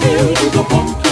feel to the bump.